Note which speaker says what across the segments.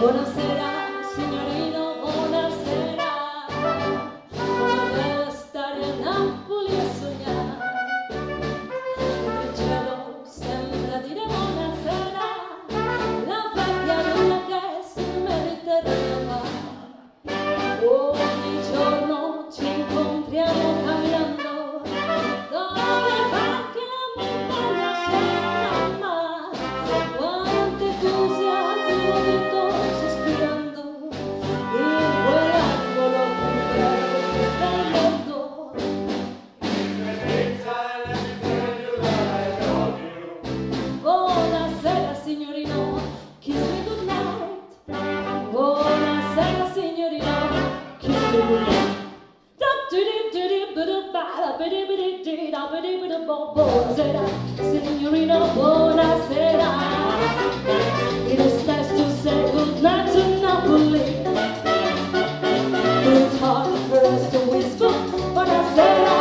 Speaker 1: conocerás. Será, buonasera. It is nice to say goodnight to Napoli. It's hard for us to whisper, buonasera.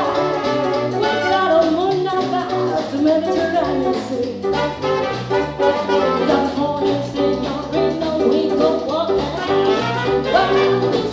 Speaker 1: We got a moon about the Mediterranean Sea. That morning, senorina, we go walking. We're